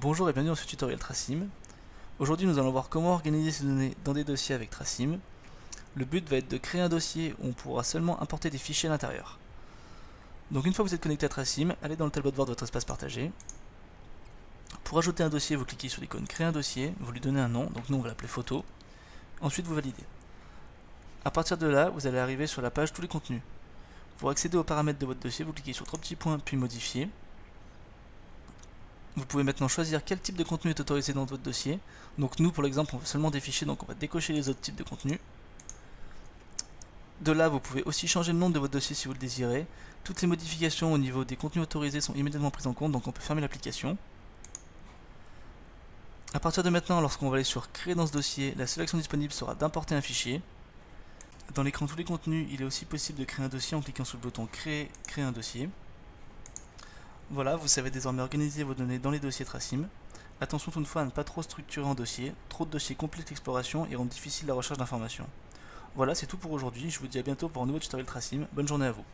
Bonjour et bienvenue dans ce tutoriel Tracim. Aujourd'hui nous allons voir comment organiser ces données dans des dossiers avec Tracim. Le but va être de créer un dossier où on pourra seulement importer des fichiers à l'intérieur. Donc une fois que vous êtes connecté à Tracim, allez dans le tableau de bord de votre espace partagé. Pour ajouter un dossier, vous cliquez sur l'icône créer un dossier, vous lui donnez un nom, donc nous on va l'appeler photo. Ensuite vous validez. A partir de là, vous allez arriver sur la page tous les contenus. Pour accéder aux paramètres de votre dossier, vous cliquez sur trois petits points puis modifier. Vous pouvez maintenant choisir quel type de contenu est autorisé dans votre dossier. Donc nous, pour l'exemple, on veut seulement des fichiers, donc on va décocher les autres types de contenus. De là, vous pouvez aussi changer le nom de votre dossier si vous le désirez. Toutes les modifications au niveau des contenus autorisés sont immédiatement prises en compte, donc on peut fermer l'application. A partir de maintenant, lorsqu'on va aller sur Créer dans ce dossier, la sélection disponible sera d'importer un fichier. Dans l'écran tous les contenus, il est aussi possible de créer un dossier en cliquant sur le bouton Créer, créer un dossier. Voilà, vous savez désormais organiser vos données dans les dossiers Tracim. Attention toutefois à ne pas trop structurer en dossier, trop de dossiers compliquent l'exploration et rendent difficile la recherche d'informations. Voilà, c'est tout pour aujourd'hui, je vous dis à bientôt pour un nouveau tutoriel Tracim, bonne journée à vous.